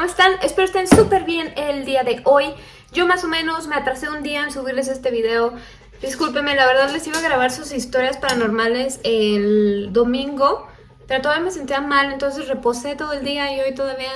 ¿cómo están? Espero estén súper bien el día de hoy. Yo más o menos me atrasé un día en subirles este video. Discúlpenme, la verdad les iba a grabar sus historias paranormales el domingo, pero todavía me sentía mal, entonces reposé todo el día y hoy todavía...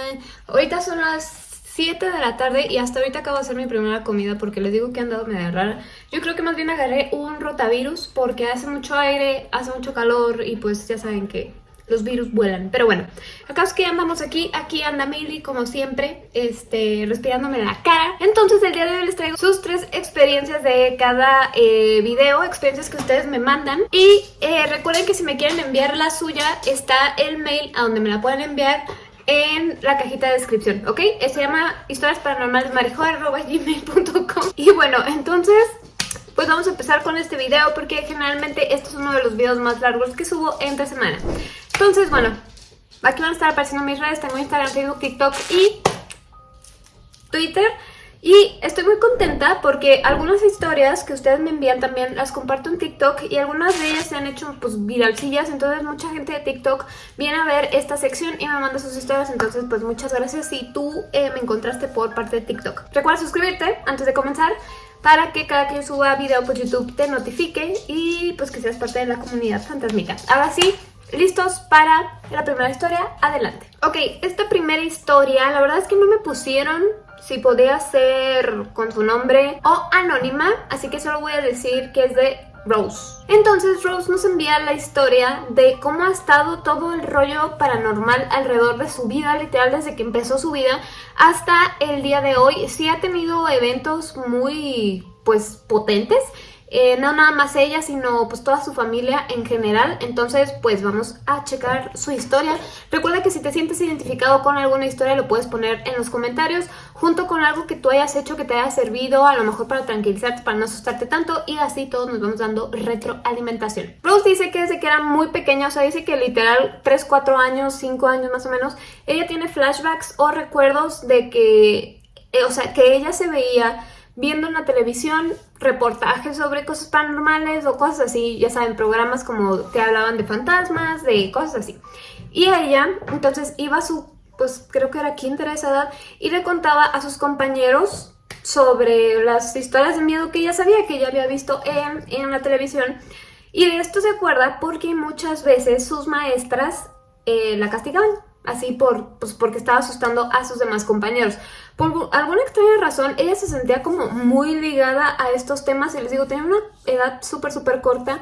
Ahorita son las 7 de la tarde y hasta ahorita acabo de hacer mi primera comida porque les digo que he andado medio rara. Yo creo que más bien agarré un rotavirus porque hace mucho aire, hace mucho calor y pues ya saben que los virus vuelan. Pero bueno, acá es que andamos aquí, aquí anda Milly como siempre, este, respirándome la cara. Entonces el día de hoy les traigo sus tres experiencias de cada eh, video, experiencias que ustedes me mandan. Y eh, recuerden que si me quieren enviar la suya, está el mail a donde me la pueden enviar en la cajita de descripción, ¿ok? Eh, se llama historias paranormales Y bueno, entonces pues vamos a empezar con este video porque generalmente este es uno de los videos más largos que subo entre semana. Entonces, bueno, aquí van a estar apareciendo mis redes, tengo Instagram, Facebook, TikTok y Twitter. Y estoy muy contenta porque algunas historias que ustedes me envían también las comparto en TikTok y algunas de ellas se han hecho pues viralcillas, entonces mucha gente de TikTok viene a ver esta sección y me manda sus historias, entonces pues muchas gracias si tú eh, me encontraste por parte de TikTok. Recuerda suscribirte antes de comenzar para que cada yo suba video pues YouTube te notifique y pues que seas parte de la comunidad fantasmica. Ahora sí, ¿Listos para la primera historia? Adelante. Ok, esta primera historia, la verdad es que no me pusieron si podía ser con su nombre o anónima, así que solo voy a decir que es de Rose. Entonces Rose nos envía la historia de cómo ha estado todo el rollo paranormal alrededor de su vida, literal desde que empezó su vida hasta el día de hoy. Sí ha tenido eventos muy pues potentes eh, no nada más ella, sino pues toda su familia en general. Entonces, pues vamos a checar su historia. Recuerda que si te sientes identificado con alguna historia, lo puedes poner en los comentarios, junto con algo que tú hayas hecho que te haya servido, a lo mejor para tranquilizarte, para no asustarte tanto, y así todos nos vamos dando retroalimentación. Rose dice que desde que era muy pequeña, o sea, dice que literal 3, 4 años, 5 años más o menos, ella tiene flashbacks o recuerdos de que, eh, o sea, que ella se veía viendo en la televisión reportajes sobre cosas paranormales o cosas así, ya saben, programas como que hablaban de fantasmas, de cosas así. Y ella, entonces, iba a su, pues creo que era quinta esa edad, y le contaba a sus compañeros sobre las historias de miedo que ella sabía, que ella había visto en, en la televisión. Y de esto se acuerda porque muchas veces sus maestras eh, la castigaban así por, pues porque estaba asustando a sus demás compañeros. Por alguna extraña razón, ella se sentía como muy ligada a estos temas y les digo, tenía una edad súper, súper corta,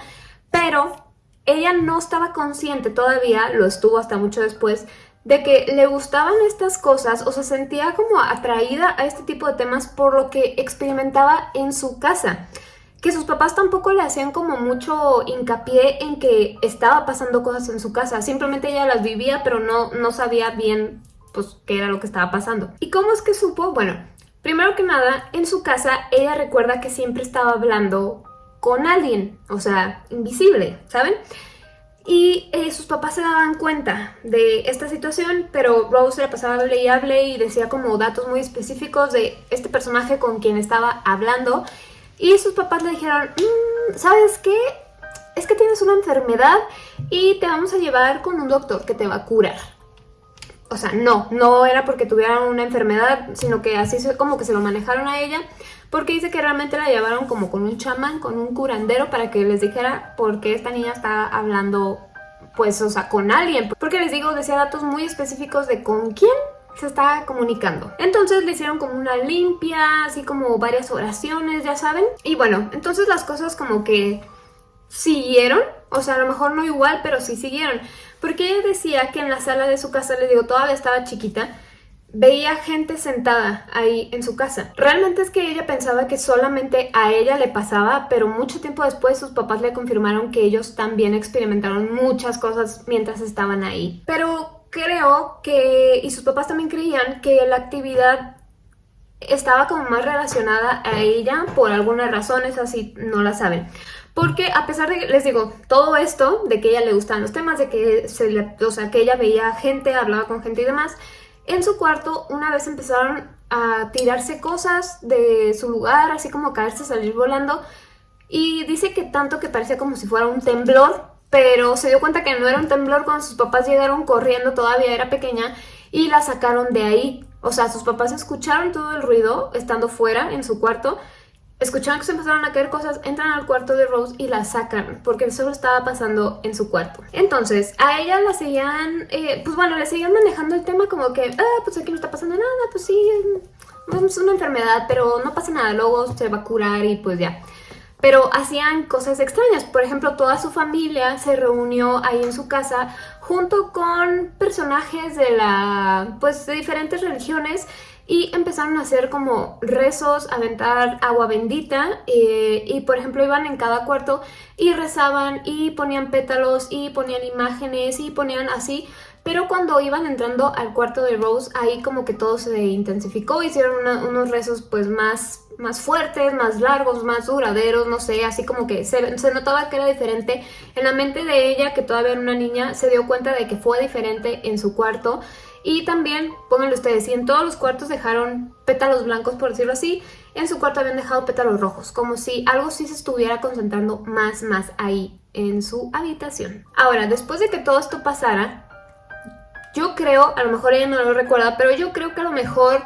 pero ella no estaba consciente todavía, lo estuvo hasta mucho después, de que le gustaban estas cosas o se sentía como atraída a este tipo de temas por lo que experimentaba en su casa que sus papás tampoco le hacían como mucho hincapié en que estaba pasando cosas en su casa. Simplemente ella las vivía, pero no, no sabía bien pues qué era lo que estaba pasando. ¿Y cómo es que supo? Bueno, primero que nada, en su casa ella recuerda que siempre estaba hablando con alguien, o sea, invisible, ¿saben? Y eh, sus papás se daban cuenta de esta situación, pero Rose le pasaba hable y hable y decía como datos muy específicos de este personaje con quien estaba hablando y sus papás le dijeron, mm, ¿sabes qué? Es que tienes una enfermedad y te vamos a llevar con un doctor que te va a curar. O sea, no, no era porque tuvieran una enfermedad, sino que así como que se lo manejaron a ella, porque dice que realmente la llevaron como con un chamán, con un curandero, para que les dijera por qué esta niña está hablando, pues, o sea, con alguien. Porque les digo, decía datos muy específicos de con quién se estaba comunicando. Entonces le hicieron como una limpia, así como varias oraciones, ya saben. Y bueno, entonces las cosas como que siguieron, o sea, a lo mejor no igual, pero sí siguieron. Porque ella decía que en la sala de su casa, les digo, todavía estaba chiquita, veía gente sentada ahí en su casa. Realmente es que ella pensaba que solamente a ella le pasaba, pero mucho tiempo después sus papás le confirmaron que ellos también experimentaron muchas cosas mientras estaban ahí. Pero creo que, y sus papás también creían que la actividad estaba como más relacionada a ella por algunas razones, así no la saben. Porque a pesar de, les digo, todo esto, de que ella le gustaban los temas, de que, se le, o que ella veía gente, hablaba con gente y demás, en su cuarto una vez empezaron a tirarse cosas de su lugar, así como caerse, salir volando, y dice que tanto que parecía como si fuera un temblor, pero se dio cuenta que no era un temblor cuando sus papás llegaron corriendo, todavía era pequeña, y la sacaron de ahí. O sea, sus papás escucharon todo el ruido estando fuera en su cuarto escucharon que se empezaron a caer cosas, entran al cuarto de Rose y la sacan, porque eso estaba pasando en su cuarto. Entonces, a ella la seguían, eh, pues bueno, le seguían manejando el tema como que, ah, pues aquí no está pasando nada, pues sí, es una enfermedad, pero no pasa nada, luego se va a curar y pues ya. Pero hacían cosas extrañas, por ejemplo, toda su familia se reunió ahí en su casa junto con personajes de la, pues de diferentes religiones y empezaron a hacer como rezos, aventar agua bendita eh, y por ejemplo iban en cada cuarto y rezaban y ponían pétalos y ponían imágenes y ponían así pero cuando iban entrando al cuarto de Rose, ahí como que todo se intensificó, hicieron unos rezos pues más, más fuertes, más largos, más duraderos, no sé, así como que se, notaba que era diferente. En la mente de ella, que todavía era una niña, se dio cuenta de que fue diferente en su cuarto y también, pónganlo ustedes, si en todos los cuartos dejaron pétalos blancos, por decirlo así, en su cuarto habían dejado pétalos rojos, como si algo sí se estuviera concentrando más, más ahí en su habitación. Ahora, después de que todo esto pasara, yo creo, a lo mejor ella no lo recuerda, pero yo creo que a lo mejor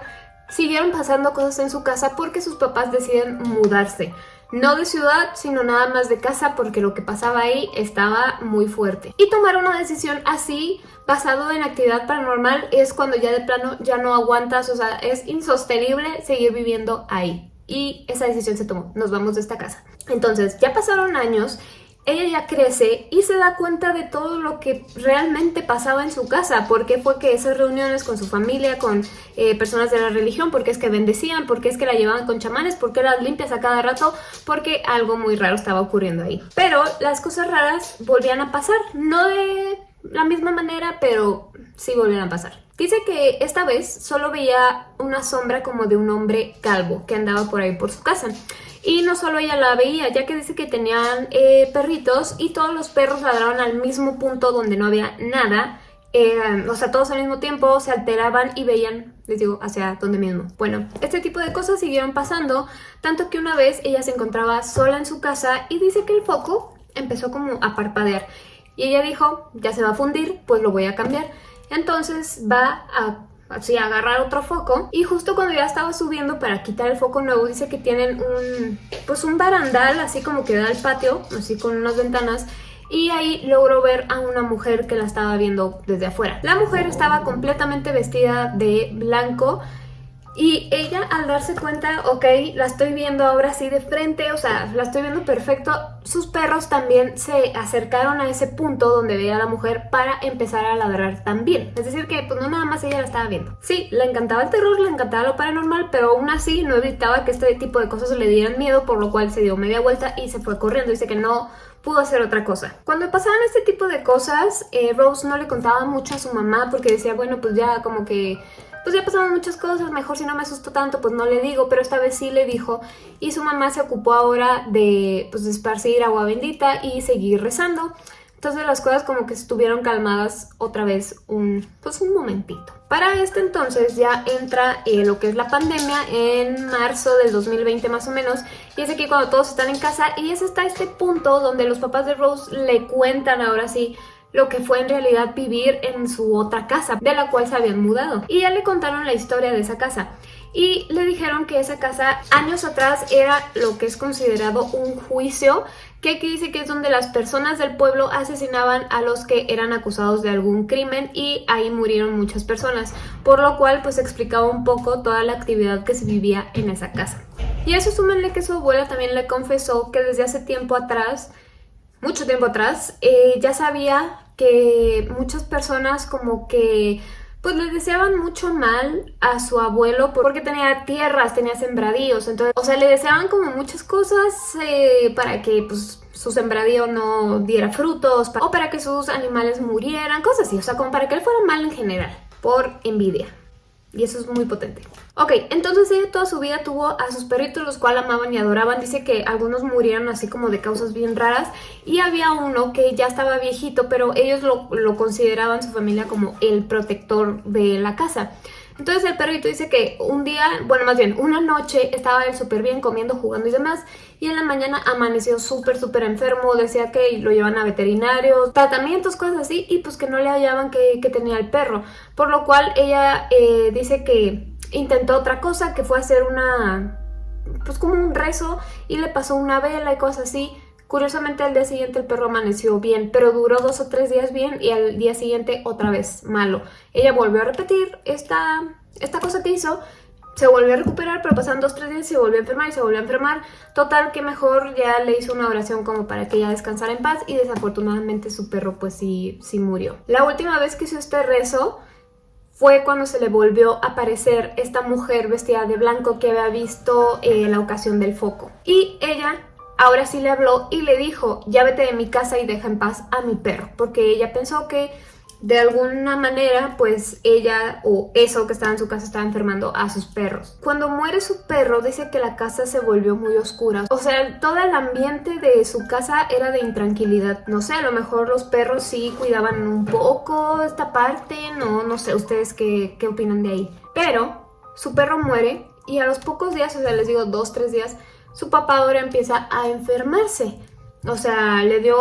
siguieron pasando cosas en su casa porque sus papás deciden mudarse. No de ciudad, sino nada más de casa porque lo que pasaba ahí estaba muy fuerte. Y tomar una decisión así, basado en actividad paranormal, es cuando ya de plano ya no aguantas, o sea, es insostenible seguir viviendo ahí. Y esa decisión se tomó, nos vamos de esta casa. Entonces, ya pasaron años ella ya crece y se da cuenta de todo lo que realmente pasaba en su casa, porque fue que esas reuniones con su familia, con eh, personas de la religión, porque es que bendecían, porque es que la llevaban con chamanes, porque las limpias a cada rato, porque algo muy raro estaba ocurriendo ahí. Pero las cosas raras volvían a pasar, no de la misma manera, pero sí volvían a pasar. Dice que esta vez solo veía una sombra como de un hombre calvo que andaba por ahí por su casa. Y no solo ella la veía, ya que dice que tenían eh, perritos y todos los perros ladraban al mismo punto donde no había nada. Eh, o sea, todos al mismo tiempo se alteraban y veían, les digo, hacia donde mismo. Bueno, este tipo de cosas siguieron pasando, tanto que una vez ella se encontraba sola en su casa y dice que el foco empezó como a parpadear. Y ella dijo, ya se va a fundir, pues lo voy a cambiar. Entonces va a así agarrar otro foco y justo cuando ya estaba subiendo para quitar el foco nuevo dice que tienen un pues un barandal así como que da al patio así con unas ventanas y ahí logró ver a una mujer que la estaba viendo desde afuera. La mujer estaba completamente vestida de blanco y ella al darse cuenta, ok, la estoy viendo ahora sí de frente, o sea, la estoy viendo perfecto, sus perros también se acercaron a ese punto donde veía a la mujer para empezar a ladrar también. Es decir que pues no nada más ella la estaba viendo. Sí, le encantaba el terror, le encantaba lo paranormal, pero aún así no evitaba que este tipo de cosas le dieran miedo, por lo cual se dio media vuelta y se fue corriendo. Dice que no pudo hacer otra cosa. Cuando pasaban este tipo de cosas, eh, Rose no le contaba mucho a su mamá porque decía, bueno, pues ya como que pues ya pasaron muchas cosas, mejor si no me asustó tanto, pues no le digo, pero esta vez sí le dijo y su mamá se ocupó ahora de, pues, esparcir agua bendita y seguir rezando. Entonces las cosas como que estuvieron calmadas otra vez un, pues un momentito. Para este entonces ya entra eh, lo que es la pandemia en marzo del 2020 más o menos y es aquí cuando todos están en casa y es hasta este punto donde los papás de Rose le cuentan ahora sí lo que fue en realidad vivir en su otra casa, de la cual se habían mudado. Y ya le contaron la historia de esa casa. Y le dijeron que esa casa años atrás era lo que es considerado un juicio, que aquí dice que es donde las personas del pueblo asesinaban a los que eran acusados de algún crimen y ahí murieron muchas personas, por lo cual pues explicaba un poco toda la actividad que se vivía en esa casa. Y eso súmenle que su abuela también le confesó que desde hace tiempo atrás, mucho tiempo atrás, eh, ya sabía que muchas personas como que pues le deseaban mucho mal a su abuelo porque tenía tierras, tenía sembradíos, entonces, o sea, le deseaban como muchas cosas eh, para que pues su sembradío no diera frutos o para que sus animales murieran, cosas así, o sea, como para que él fuera mal en general, por envidia. Y eso es muy potente. Ok, entonces ella toda su vida tuvo a sus perritos, los cuales amaban y adoraban. Dice que algunos murieron así como de causas bien raras. Y había uno que ya estaba viejito, pero ellos lo, lo consideraban su familia como el protector de la casa. Entonces el perrito dice que un día, bueno más bien una noche estaba él súper bien comiendo, jugando y demás y en la mañana amaneció súper súper enfermo, decía que lo llevan a veterinarios, tratamientos, cosas así y pues que no le hallaban que, tenía el perro, por lo cual ella eh, dice que intentó otra cosa que fue hacer una, pues como un rezo y le pasó una vela y cosas así. Curiosamente al día siguiente el perro amaneció bien, pero duró dos o tres días bien y al día siguiente otra vez malo. Ella volvió a repetir esta, esta cosa que hizo, se volvió a recuperar, pero pasaron dos o tres días se volvió a enfermar y se volvió a enfermar. Total que mejor ya le hizo una oración como para que ella descansara en paz y desafortunadamente su perro pues sí, sí murió. La última vez que hizo este rezo fue cuando se le volvió a aparecer esta mujer vestida de blanco que había visto eh, la ocasión del foco. Y ella ahora sí le habló y le dijo, ya vete de mi casa y deja en paz a mi perro, porque ella pensó que de alguna manera, pues ella o eso que estaba en su casa estaba enfermando a sus perros. Cuando muere su perro, dice que la casa se volvió muy oscura. O sea, todo el ambiente de su casa era de intranquilidad. No sé, a lo mejor los perros sí cuidaban un poco esta parte, no, no sé, ustedes qué, qué opinan de ahí. Pero su perro muere y a los pocos días, o sea, les digo dos, tres días, su papá ahora empieza a enfermarse. O sea, le dio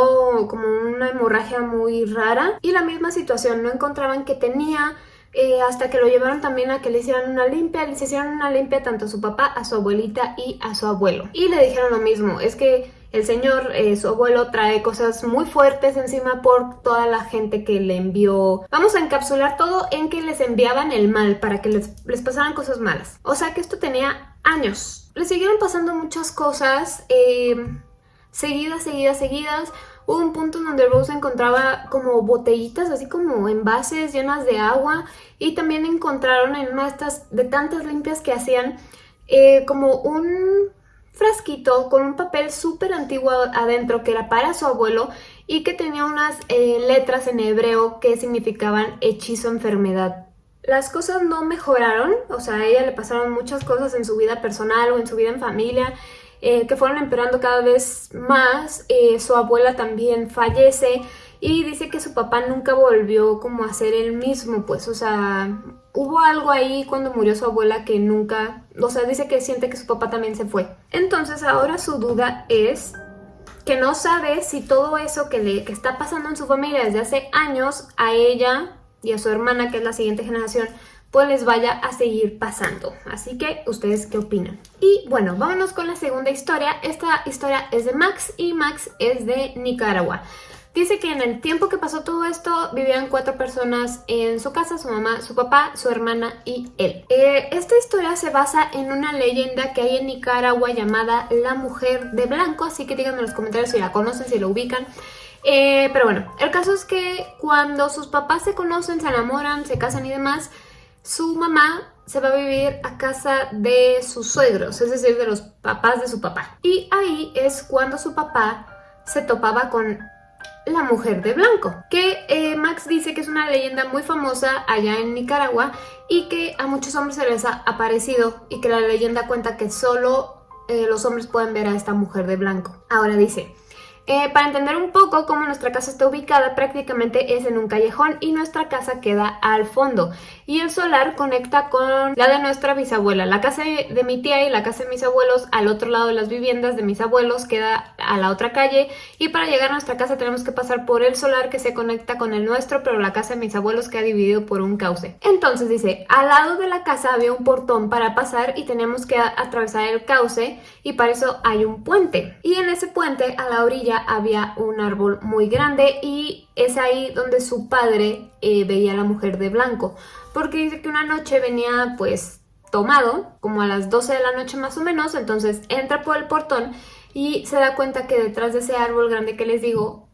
como una hemorragia muy rara y la misma situación, no encontraban que tenía eh, hasta que lo llevaron también a que le hicieran una limpia, les hicieron una limpia tanto a su papá, a su abuelita y a su abuelo. Y le dijeron lo mismo, es que el señor, eh, su abuelo, trae cosas muy fuertes encima por toda la gente que le envió. Vamos a encapsular todo en que les enviaban el mal para que les, les pasaran cosas malas. O sea que esto tenía años. Le siguieron pasando muchas cosas. Eh, seguidas, seguidas, seguidas. Hubo un punto en donde Rose encontraba como botellitas, así como envases llenas de agua y también encontraron en una de tantas limpias que hacían, eh, como un frasquito con un papel súper antiguo adentro que era para su abuelo y que tenía unas eh, letras en hebreo que significaban hechizo enfermedad. Las cosas no mejoraron, o sea, a ella le pasaron muchas cosas en su vida personal o en su vida en familia eh, que fueron empeorando cada vez más. Eh, su abuela también fallece y dice que su papá nunca volvió como a ser el mismo, pues, o sea, hubo algo ahí cuando murió su abuela que nunca, o sea, dice que siente que su papá también se fue. Entonces ahora su duda es que no sabe si todo eso que le que está pasando en su familia desde hace años a ella y a su hermana, que es la siguiente generación, pues les vaya a seguir pasando. Así que, ¿ustedes qué opinan? Y bueno, vámonos con la segunda historia. Esta historia es de Max y Max es de Nicaragua. Dice que en el tiempo que pasó todo esto vivían cuatro personas en su casa, su mamá, su papá, su hermana y él. Eh, esta historia se basa en una leyenda que hay en Nicaragua llamada La Mujer de Blanco, así que díganme en los comentarios si la conocen, si la ubican. Eh, pero bueno, el caso es que cuando sus papás se conocen, se enamoran, se casan y demás, su mamá se va a vivir a casa de sus suegros, es decir, de los papás de su papá. Y ahí es cuando su papá se topaba con la mujer de blanco, que eh, Max dice que es una leyenda muy famosa allá en Nicaragua y que a muchos hombres se les ha aparecido y que la leyenda cuenta que solo eh, los hombres pueden ver a esta mujer de blanco. Ahora dice, eh, para entender un poco cómo nuestra casa está ubicada, prácticamente es en un callejón y nuestra casa queda al fondo. Y el solar conecta con la de nuestra bisabuela. La casa de mi tía y la casa de mis abuelos al otro lado de las viviendas de mis abuelos queda a la otra calle. Y para llegar a nuestra casa tenemos que pasar por el solar que se conecta con el nuestro, pero la casa de mis abuelos queda dividido por un cauce. Entonces dice, al lado de la casa había un portón para pasar y tenemos que atravesar el cauce y para eso hay un puente. Y en ese puente a la orilla había un árbol muy grande y es ahí donde su padre eh, veía a la mujer de blanco. Porque dice que una noche venía pues tomado, como a las 12 de la noche más o menos, entonces entra por el portón y se da cuenta que detrás de ese árbol grande que les digo,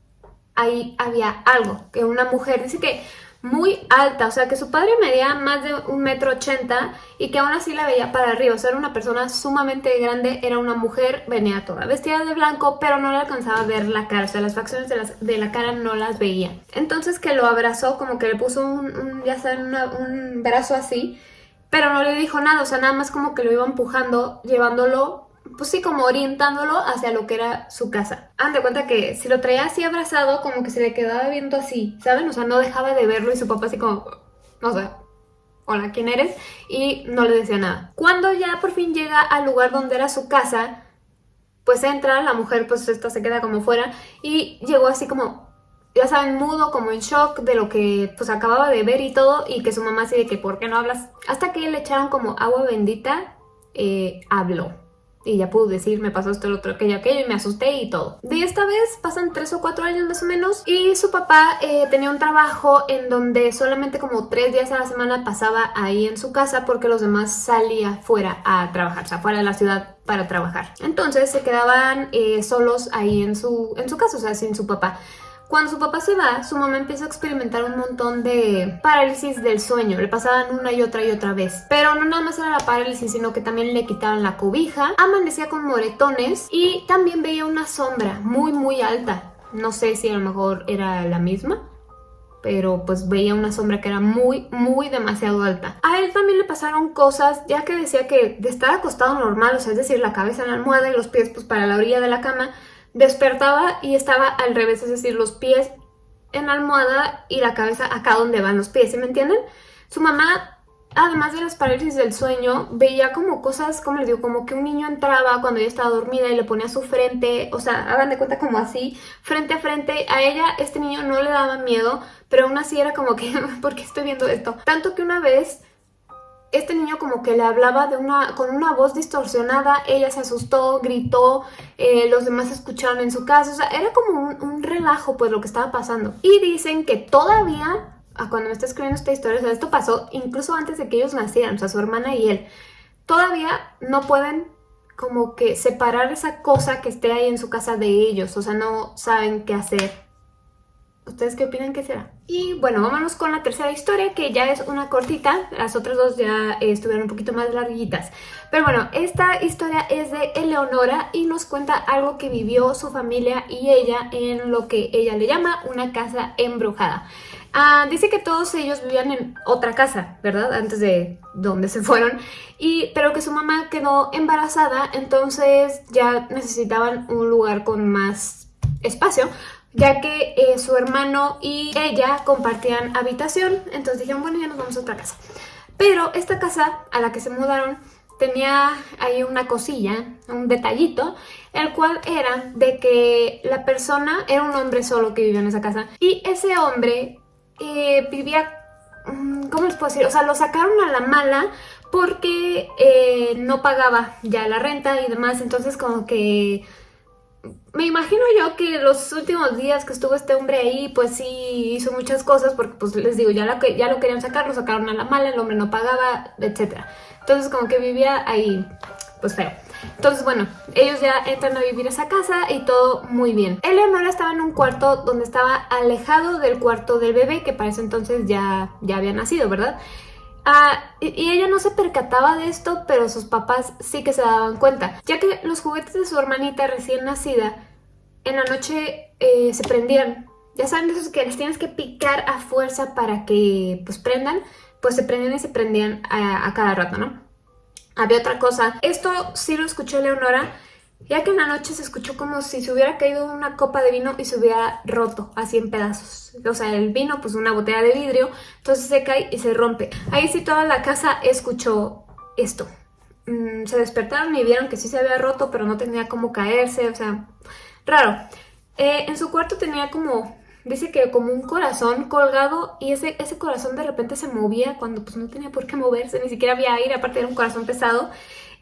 ahí había algo, que una mujer, dice que muy alta, o sea que su padre medía más de un metro ochenta y que aún así la veía para arriba, o sea era una persona sumamente grande, era una mujer, venía toda vestida de blanco, pero no le alcanzaba a ver la cara, o sea las facciones de, la cara no las veía. Entonces que lo abrazó, como que le puso un, ya saben, un brazo así, pero no le dijo nada, o sea nada más como que lo iba empujando, llevándolo pues sí, como orientándolo hacia lo que era su casa. Han de cuenta que si lo traía así abrazado, como que se le quedaba viendo así, ¿saben? O sea, no dejaba de verlo y su papá así como, no sé, hola, ¿quién eres? Y no le decía nada. Cuando ya por fin llega al lugar donde era su casa, pues entra, la mujer pues esta se queda como fuera y llegó así como ya saben, mudo, como en shock de lo que pues acababa de ver y todo, y que su mamá así de que, ¿por qué no hablas? Hasta que le echaron como agua bendita, eh, habló. Y ya pudo decir, me pasó esto, lo otro, aquello, aquello, y me asusté y todo. De esta vez pasan tres o cuatro años más o menos, y su papá eh, tenía un trabajo en donde solamente como tres días a la semana pasaba ahí en su casa porque los demás salía fuera a trabajar, o sea, fuera de la ciudad para trabajar. Entonces se quedaban eh, solos ahí en su, en su casa, o sea, sin su papá. Cuando su papá se va, su mamá empieza a experimentar un montón de parálisis del sueño. Le pasaban una y otra y otra vez. Pero no nada más era la parálisis, sino que también le quitaban la cobija. Amanecía con moretones y también veía una sombra muy muy alta. No sé si a lo mejor era la misma pero pues veía una sombra que era muy, muy demasiado alta. A él también le pasaron cosas, ya que decía que de estar acostado normal, o sea, es decir, la cabeza en la almohada y los pies pues para la orilla de la cama, Despertaba y estaba al revés, es decir, los pies en la almohada y la cabeza acá donde van los pies, ¿sí me entienden? Su mamá, además de las parálisis del sueño, veía como cosas, como les digo, como que un niño entraba cuando ella estaba dormida y le ponía su frente, o sea, hagan de cuenta como así, frente a frente. A ella este niño no le daba miedo, pero aún así era como que, ¿por qué estoy viendo esto? Tanto que una vez este niño como que le hablaba de una, con una voz distorsionada, ella se asustó, gritó, eh, los demás escucharon en su casa, o sea, era como un, relajo pues lo que estaba pasando. Y dicen que todavía, cuando me está escribiendo esta historia, o sea, esto pasó incluso antes de que ellos nacieran, o sea, su hermana y él, todavía no pueden como que separar esa cosa que esté ahí en su casa de ellos, o sea, no saben qué hacer ¿Ustedes qué opinan que será? Y bueno, vámonos con la tercera historia, que ya es una cortita. Las otras dos ya estuvieron un poquito más larguitas. Pero bueno, esta historia es de Eleonora y nos cuenta algo que vivió su familia y ella en lo que ella le llama una casa embrujada. Ah, dice que todos ellos vivían en otra casa, ¿verdad? Antes de donde se fueron. Y, pero que su mamá quedó embarazada, entonces ya necesitaban un lugar con más espacio ya que eh, su hermano y ella compartían habitación, entonces dijeron, bueno, ya nos vamos a otra casa. Pero esta casa a la que se mudaron tenía ahí una cosilla, un detallito, el cual era de que la persona era un hombre solo que vivía en esa casa y ese hombre eh, vivía, mm, ¿cómo les puedo decir? O sea, lo sacaron a la mala porque eh, no pagaba ya la renta y demás, entonces como que me imagino yo que los últimos días que estuvo este hombre ahí, pues sí hizo muchas cosas porque pues les digo, ya lo, ya lo querían sacar, lo sacaron a la mala, el hombre no pagaba, etc. Entonces como que vivía ahí, pues feo. Entonces bueno, ellos ya entran a vivir esa casa y todo muy bien. Eleonora estaba en un cuarto donde estaba alejado del cuarto del bebé, que para ese entonces ya, ya había nacido, ¿verdad? Ah, y ella no se percataba de esto, pero sus papás sí que se daban cuenta, ya que los juguetes de su hermanita recién nacida en la noche eh, se prendían. Ya saben esos que les tienes que picar a fuerza para que pues prendan, pues se prendían y se prendían a, a cada rato, ¿no? Había otra cosa, esto sí lo escuchó Leonora, ya que en la noche se escuchó como si se hubiera caído una copa de vino y se hubiera roto así en pedazos. O sea, el vino, pues una botella de vidrio, entonces se cae y se rompe. Ahí sí toda la casa escuchó esto. Mm, se despertaron y vieron que sí se había roto, pero no tenía cómo caerse, o sea, raro. Eh, en su cuarto tenía como, dice que como un corazón colgado y ese, ese corazón de repente se movía cuando pues no tenía por qué moverse, ni siquiera había aire, aparte era un corazón pesado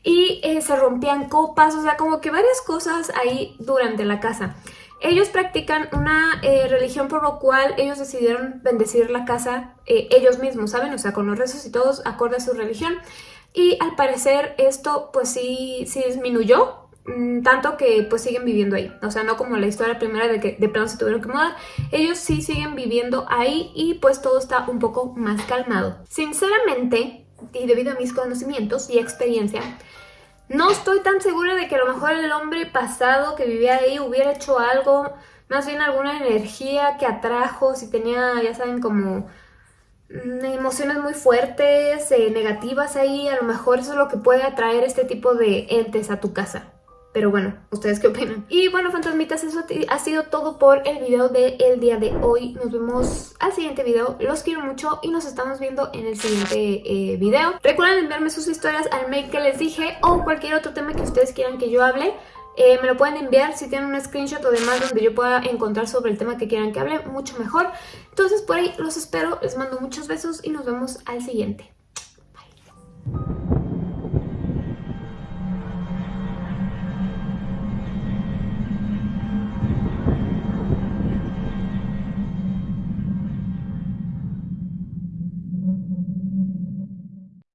y eh, se rompían copas, o sea, como que varias cosas ahí durante la casa. Ellos practican una eh, religión por lo cual ellos decidieron bendecir la casa eh, ellos mismos, ¿saben? O sea, con los rezos y todos acorde a su religión. Y al parecer esto pues sí, sí disminuyó, mm, tanto que pues siguen viviendo ahí. O sea, no como la historia primera de que de pronto se tuvieron que mudar. Ellos sí siguen viviendo ahí y pues todo está un poco más calmado. Sinceramente, y debido a mis conocimientos y experiencia, no estoy tan segura de que a lo mejor el hombre pasado que vivía ahí hubiera hecho algo, más bien alguna energía que atrajo, si tenía, ya saben, como mm, emociones muy fuertes, eh, negativas ahí, a lo mejor eso es lo que puede atraer este tipo de entes a tu casa. Pero bueno, ¿ustedes qué opinan? Y bueno, fantasmitas, eso ha sido todo por el video del día de hoy. Nos vemos al siguiente video. Los quiero mucho y nos estamos viendo en el siguiente eh, video. Recuerden enviarme sus historias al mail que les dije o cualquier otro tema que ustedes quieran que yo hable. Eh, me lo pueden enviar si tienen un screenshot o demás donde yo pueda encontrar sobre el tema que quieran que hable, mucho mejor. Entonces por ahí los espero, les mando muchos besos y nos vemos al siguiente.